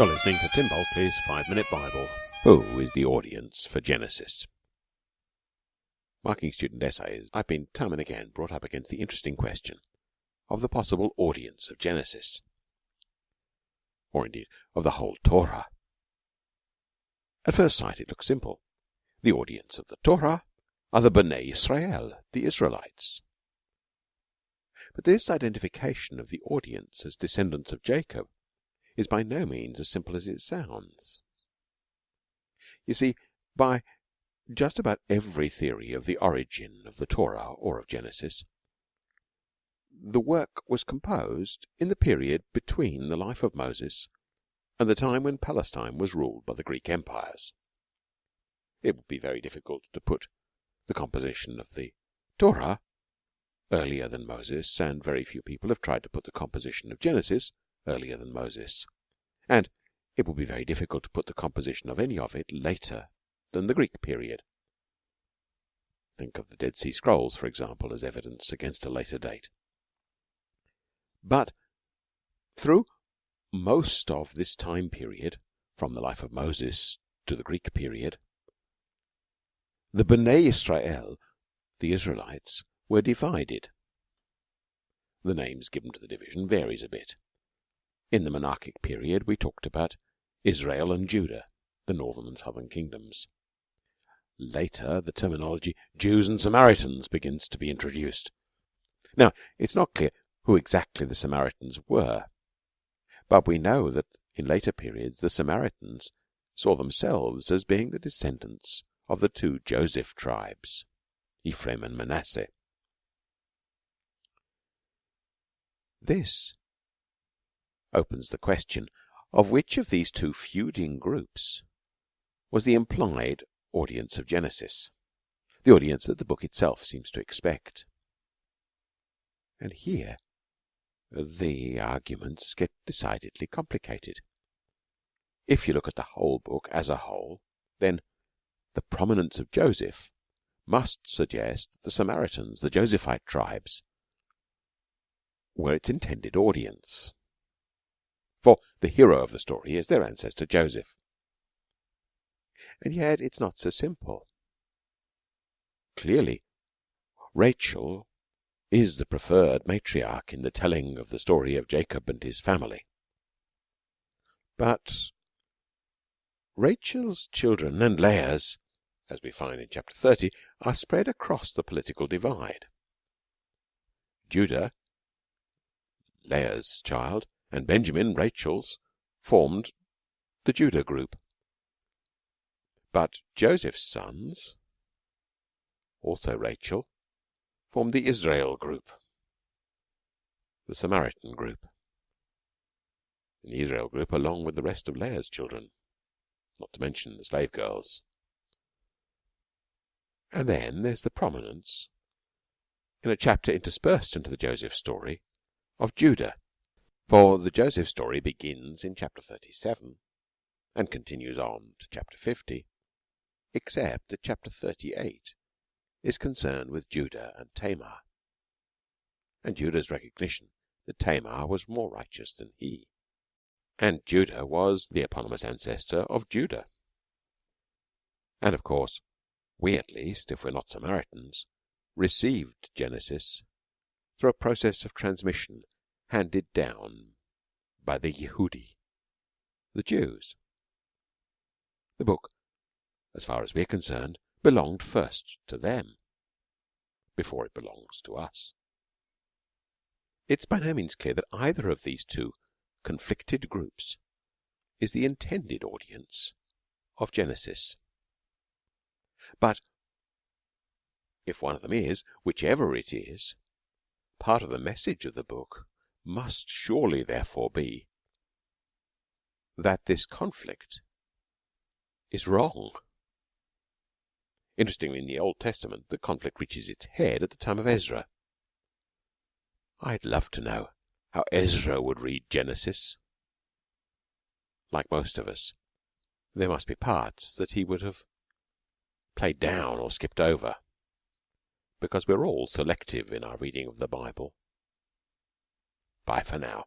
You're listening to Tim Bulkeley's Five Minute Bible. Who is the audience for Genesis? Marking student essays, I've been time and again brought up against the interesting question of the possible audience of Genesis, or indeed of the whole Torah. At first sight, it looks simple. The audience of the Torah are the Bnei Israel, the Israelites. But this identification of the audience as descendants of Jacob is by no means as simple as it sounds. You see, by just about every theory of the origin of the Torah or of Genesis, the work was composed in the period between the life of Moses and the time when Palestine was ruled by the Greek empires. It would be very difficult to put the composition of the Torah earlier than Moses, and very few people have tried to put the composition of Genesis earlier than Moses, and it would be very difficult to put the composition of any of it later than the Greek period. Think of the Dead Sea Scrolls, for example, as evidence against a later date. But through most of this time period, from the life of Moses to the Greek period, the Bnei Israel, the Israelites, were divided. The names given to the division varies a bit. In the monarchic period we talked about Israel and Judah, the northern and southern kingdoms. Later the terminology Jews and Samaritans begins to be introduced. Now it's not clear who exactly the Samaritans were, but we know that in later periods the Samaritans saw themselves as being the descendants of the two Joseph tribes, Ephraim and Manasseh. This opens the question of which of these two feuding groups was the implied audience of Genesis, the audience that the book itself seems to expect. And here the arguments get decidedly complicated. If you look at the whole book as a whole, then the prominence of Joseph must suggest that the Samaritans, the Josephite tribes, were its intended audience for the hero of the story is their ancestor Joseph. And yet it's not so simple. Clearly, Rachel is the preferred matriarch in the telling of the story of Jacob and his family. But Rachel's children and Leah's, as we find in chapter 30, are spread across the political divide. Judah, Leah's child, and Benjamin, Rachel's, formed the Judah group. But Joseph's sons, also Rachel, formed the Israel group, the Samaritan group, and the Israel group along with the rest of Leah's children, not to mention the slave girls. And then there's the prominence, in a chapter interspersed into the Joseph story, of Judah for the Joseph story begins in chapter 37 and continues on to chapter 50, except that chapter 38 is concerned with Judah and Tamar, and Judah's recognition that Tamar was more righteous than he, and Judah was the eponymous ancestor of Judah. And of course, we at least, if we're not Samaritans, received Genesis through a process of transmission handed down by the Yehudi, the Jews. The book, as far as we are concerned, belonged first to them before it belongs to us. It's by no means clear that either of these two conflicted groups is the intended audience of Genesis. But if one of them is, whichever it is, part of the message of the book must surely therefore be that this conflict is wrong. Interestingly, in the Old Testament, the conflict reaches its head at the time of Ezra. I'd love to know how Ezra would read Genesis. Like most of us, there must be parts that he would have played down or skipped over, because we're all selective in our reading of the Bible. Bye for now.